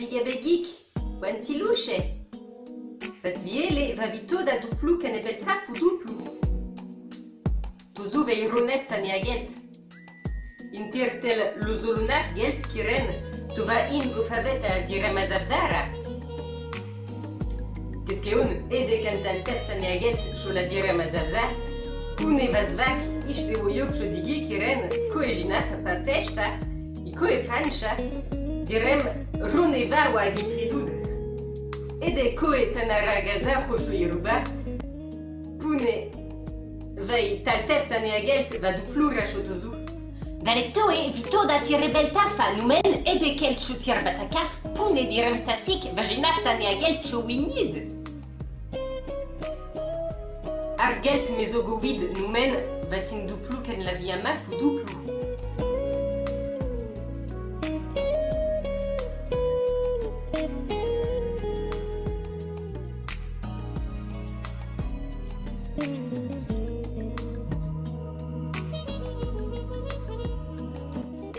big a begik, oan ti louche. Vat viele va vito da duplu ken ebel taf ou duplu. Tozo vei ronet ta a gelt. In tir tel lozolunar gelt kiren, to va in gofavet a dire mazavzara. Keskeun ede kan tal tef ta a gelt chola dire mazavzar, Koun e vas vak, ishte o yok cho digi kiren, ko e jinaf pa testa, i ko e fancha, direm run e varwa Ed e pridoud. Ede koe tan ar agaza c'hocho e ruba, poune vei taltef tan e agelt va du plura chotozu. Gale toe vito da tire bel tafa numen ede kel chou tir batakaf, pune direm sasik va jenaf tan e agelt chou winid. Ar gelt mezogovid numen va sin duplu ken la via maf ou duplu.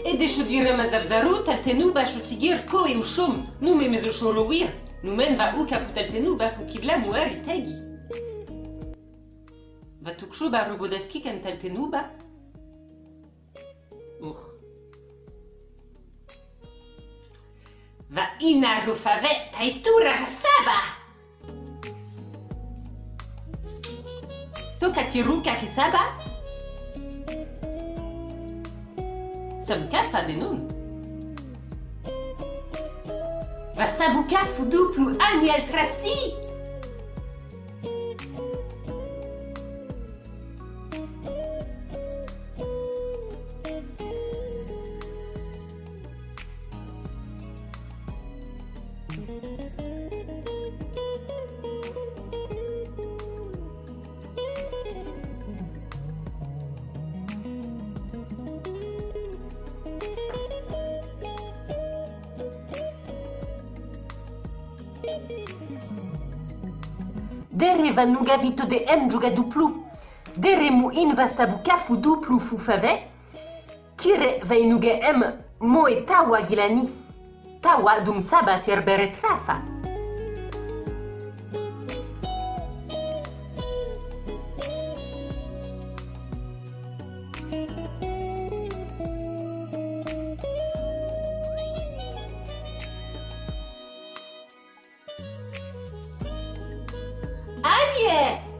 Et des choses mazavzarut, elle t'a nous tigir, et nous mêmes au chourouir, nous mêmes va ou caput elle t'a nous tegi. Va tout chou bâche quand. Va ina rufave ta saba! Toka ki saba? Somka Fadenum. Va sabuka fuduplu aniel trasi Dere va nuga vito de em juga duplu. Dere mu in va sabu kafu duplu fu fave. Kire va inuga em mo e tawa gilani. Tawa dum saba terbere trafa. 谢。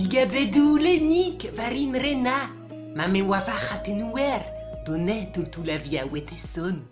Digabedou lenik varin rena, mame wafa la donet tultulavia weteson.